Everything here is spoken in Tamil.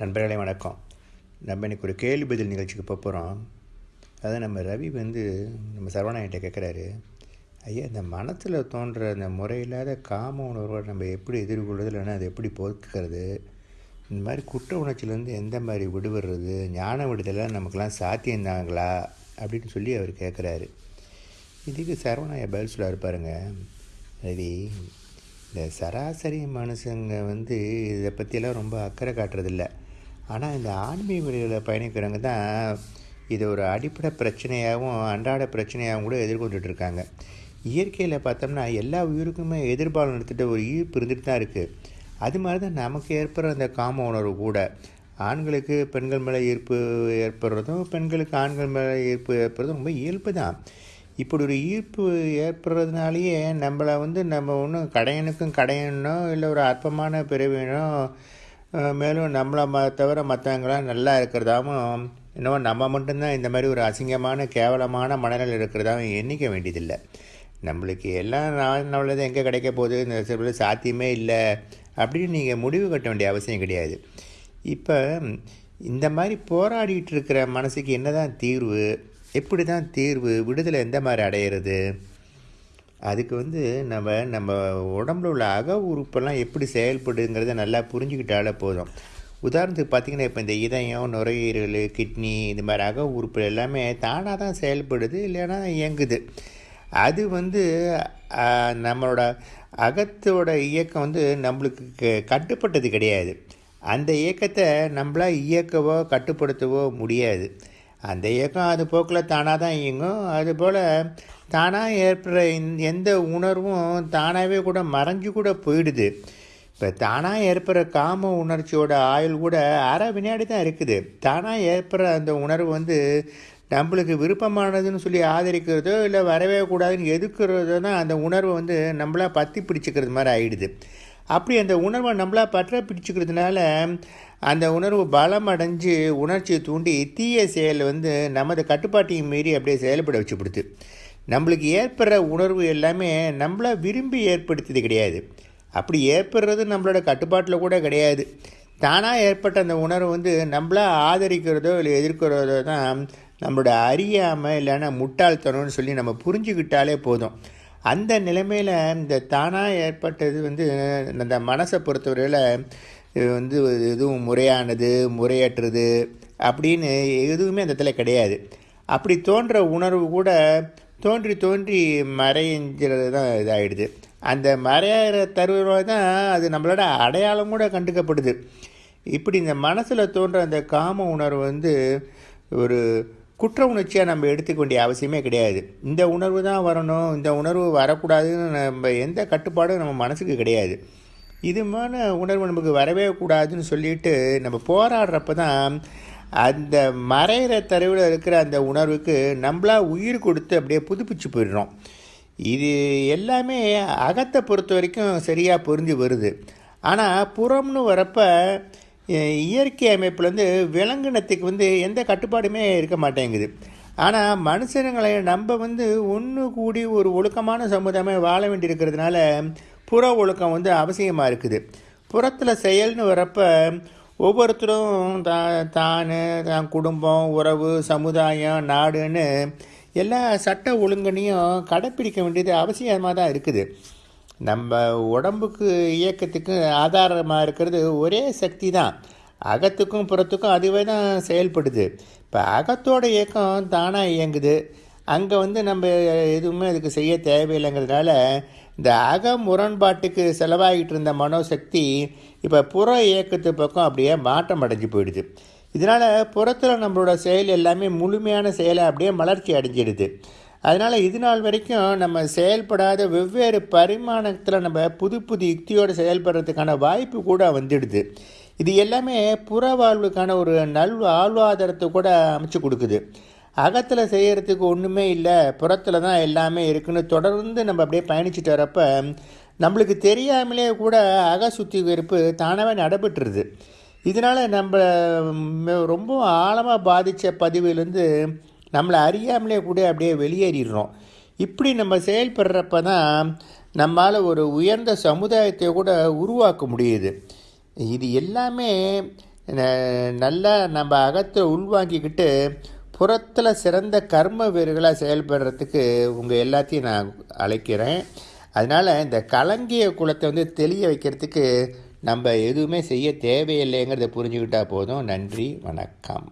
நண்பர்களே வணக்கம். நம்ம இன்றைக்கி ஒரு கேள்வி பதில் நிகழ்ச்சிக்கு போக போகிறோம் அதான் நம்ம ரவி வந்து நம்ம சரவணாயிட்ட கேட்குறாரு ஐயா இந்த மனத்தில் தோன்ற அந்த முறையில்லாத காம உணர்வை நம்ம எப்படி எதிர்கொள்வது இல்லைன்னா அதை எப்படி போக்குறது? இந்த மாதிரி குற்ற உணர்ச்சியிலேருந்து எந்த மாதிரி விடுபடுறது? ஞான விடுதலாம் நமக்கெல்லாம் சாத்தியந்தாங்களா? அப்படின்னு சொல்லி அவர் கேட்குறாரு இதுக்கு சரவணாய பதில் சொல்ல இருப்பாருங்க ரவி இந்த சராசரி மனுஷங்க வந்து இதை பற்றியெல்லாம் ரொம்ப அக்கறை காட்டுறதில்ல. ஆனால் இந்த ஆன்மீக வழியில் பயணிக்கிறவங்க தான் இது ஒரு அடிப்படை பிரச்சனையாகவும் அன்றாட பிரச்சனையாகவும் கூட எதிர்கொண்டுட்டு இருக்காங்க இயற்கையில் பார்த்தோம்னா எல்லா உயிருக்குமே எதிர்பாலம் எடுத்துகிட்ட ஒரு ஈர்ப்பு இருந்துட்டு தான் இருக்குது அது மாதிரி தான் நமக்கு ஏற்படுற அந்த காம உணர்வு கூட. ஆண்களுக்கு பெண்கள் மேலே ஈர்ப்பு ஏற்படுறதும் பெண்களுக்கு ஆண்கள் மேலே ஈர்ப்பு ஏற்படுறதும் ரொம்ப இயல்பு தான் இப்படி ஒரு ஈர்ப்பு ஏற்படுறதுனாலேயே நம்மளை வந்து நம்ம ஒன்றும் கடையனுக்கும் கடையனோ இல்லை ஒரு அற்பமான பிறவினோ மேலும் நம்மளை ம தவிர மற்றவங்களாம் நல்லா இருக்கிறதாவும் என்னவோ நம்ம மட்டும்தான் இந்த மாதிரி ஒரு அசிங்கமான கேவலமான மனநிலை இருக்கிறதாவும் எண்ணிக்க வேண்டியதில்லை. நம்மளுக்கு எல்லாம் நான் நல்லது எங்கே கிடைக்க போகுது? இந்த சில சாத்தியமே இல்லை. அப்படின்னு நீங்கள் முடிவு கட்ட வேண்டிய அவசியம் கிடையாது. இப்போ இந்த மாதிரி போராடிட்டு இருக்கிற மனசுக்கு என்னதான் தீர்வு? எப்படி தான் தீர்வு? விடுதலை எந்த மாதிரி அடையிறது? அதுக்கு வந்து நம்ம நம்ம உடம்புல உள்ள அக உறுப்பெல்லாம் எப்படி செயல்படுங்கிறத நல்லா புரிஞ்சுக்கிட்டாலே போதும். உதாரணத்துக்கு பார்த்திங்கன்னா இப்போ இந்த இதயம் நுரையீரல் கிட்னி இந்த மாதிரி அக உறுப்பு எல்லாமே தானாக தான் செயல்படுது இல்லைன்னா இயங்குது. அது வந்து நம்மளோட அகத்தோட இயக்கம் வந்து நம்மளுக்கு க- கட்டுப்பட்டது கிடையாது. அந்த இயக்கத்தை நம்மளால் இயக்கவோ கட்டுப்படுத்தவோ முடியாது. அந்த இயக்கம் அது போக்கில் தானாக தான் இயங்கும். அதுபோல் தானாக ஏற்படுற எந்த உணர்வும் தானாகவே கூட மறைஞ்சு கூட போயிடுது. இப்போ தானாக ஏற்படுற காம உணர்ச்சியோட ஆயுள் கூட அரை வினாடி தான் இருக்குது. தானாக ஏற்படுற அந்த உணர்வு வந்து நம்மளுக்கு விருப்பமானதுன்னு சொல்லி ஆதரிக்கிறதோ இல்லை வரவே கூடாதுன்னு எதுக்குறதோ தான் அந்த உணர்வை வந்து நம்மளா பற்றி பிடிச்சிக்கிறது மாதிரி ஆயிடுது. அப்படி அந்த உணர்வை நம்மளா பற்ற பிடிச்சிக்கிறதுனால அந்த உணர்வு பலம் அடைஞ்சு உணர்ச்சியை தூண்டி தீய செயல் வந்து நமது கட்டுப்பாட்டையும் மீறி அப்படியே செயல்பட வச்சுப்படுது நம்மளுக்கு ஏற்படுற உணர்வு எல்லாமே நம்மளை விரும்பி ஏற்படுத்தியது கிடையாது. அப்படி ஏற்படுறது நம்மளோட கட்டுப்பாட்டில் கூட கிடையாது. தானாக ஏற்பட்ட அந்த உணர்வு வந்து நம்மளா ஆதரிக்கிறதோ இல்லை எதிர்க்கிறதோ தான் நம்மளோட அறியாமல் இல்லைன்னா முட்டாள்தனம்னு சொல்லி நம்ம புரிஞ்சுக்கிட்டாலே போதும். அந்த நிலைமையில் இந்த தானாக ஏற்பட்டது வந்து அந்த மனசை பொறுத்தவரையில் இது வந்து எதுவும் முறையானது முறையற்றது அப்படின்னு எதுவுமே அந்த இடத்துல கிடையாது. அப்படி தோன்ற உணர்வு கூட தோன்றி தோன்றி மறைஞ்சிறது தான் இதாகிடுது அந்த மறையிற தருவாக தான் அது நம்மளோட அடையாளம் கூட கண்டுக்கப்படுது. இப்படி இந்த மனசில் தோன்ற அந்த காம உணர்வு வந்து ஒரு குற்ற உணர்ச்சியாக நம்ம எடுத்துக்க வேண்டிய அவசியமே கிடையாது. இந்த உணர்வு தான் வரணும் இந்த உணர்வு வரக்கூடாதுன்னு நம்ம எந்த கட்டுப்பாடும் நம்ம மனசுக்கு கிடையாது. இதுமான உணர்வு நமக்கு வரவே கூடாதுன்னு சொல்லிட்டு நம்ம போராடுறப்ப தான் அந்த மறையிற தரவில் இருக்கிற அந்த உணர்வுக்கு நம்மளாக உயிர் கொடுத்து அப்படியே புதுப்பிச்சு போயிடுறோம். இது எல்லாமே அகத்தை பொறுத்த வரைக்கும் சரியாக புரிஞ்சு வருது. ஆனால் புறம்னு வரப்போ இயற்கை இயற்கை அமைப்புலேருந்து விலங்கினத்துக்கு வந்து எந்த கட்டுப்பாடுமே இருக்க மாட்டேங்குது. ஆனால் மனுஷனுங்களை நம்ம வந்து ஒன்று கூடி ஒரு ஒழுக்கமான சமுதாயமாக வாழ வேண்டியிருக்கிறதுனால புற ஒழுக்கம் வந்து அவசியமாக இருக்குது. புறத்தில் செயல்னு வரப்போ ஒவ்வொருத்தரும் தா தான் தான் குடும்பம் உறவு சமுதாயம் நாடுன்னு எல்லா சட்ட ஒழுங்கனையும் கடைப்பிடிக்க வேண்டியது அவசியமாக தான் இருக்குது. நம்ம உடம்புக்கு இயக்கத்துக்கு ஆதாரமாக இருக்கிறது ஒரே சக்தி தான். அகத்துக்கும் புறத்துக்கும் அதுவே தான் செயல்படுது. இப்போ அகத்தோட இயக்கம் தானாக இயங்குது. அங்கே வந்து நம்ம எதுவுமே அதுக்கு செய்ய தேவையில்லைங்கிறதுனால இந்த அக முரண்பாட்டுக்கு செலவாகிட்டு இருந்த மனோசக்தி இப்போ புற இயக்கத்து பக்கம் அப்படியே மாற்றம் அடைஞ்சு போயிடுது. இதனால் புறத்தில் நம்மளோட செயல் எல்லாமே முழுமையான செயலை அப்படியே மலர்ச்சி அடைஞ்சிடுது. அதனால் இது நாள் வரைக்கும் நம்ம செயல்படாத வெவ்வேறு பரிமாணத்தில் நம்ம புது புது யுக்தியோடு செயல்படுறதுக்கான வாய்ப்பு கூட வந்துடுது. இது எல்லாமே புற வாழ்வுக்கான ஒரு நல் ஆழ்வாதாரத்தை கூட அமைச்சு கொடுக்குது. அகத்தில் செய்கிறதுக்கு ஒன்றுமே இல்லை புறத்தில் தான் எல்லாமே இருக்குன்னு தொடர்ந்து நம்ம அப்படியே பயணிச்சுட்டு வரப்ப நம்மளுக்கு தெரியாமலே கூட அக சுத்திகரிப்பு தானாகவே நடைபெற்றுருது. இதனால் நம்ம ரொம்ப ஆழமாக பாதித்த பதிவிலேருந்து நம்மளை அறியாமலே கூட அப்படியே வெளியேறிடுறோம். இப்படி நம்ம செயல்படுறப்ப தான் நம்மால் ஒரு உயர்ந்த சமுதாயத்தை கூட உருவாக்க முடியுது. இது எல்லாமே நல்லா நம்ம அகத்தை உள்வாங்கிக்கிட்டு புறத்தில் சிறந்த கர்ம வீரர்களாக செயல்படுறதுக்கு உங்கள் எல்லாத்தையும் நான் அழைக்கிறேன். அதனால் இந்த கலங்கிய குலத்தை வந்து தெளிய வைக்கிறதுக்கு நம்ம எதுவுமே செய்ய தேவையில்லைங்கிறத புரிஞ்சுக்கிட்டால் போதும். நன்றி வணக்கம்.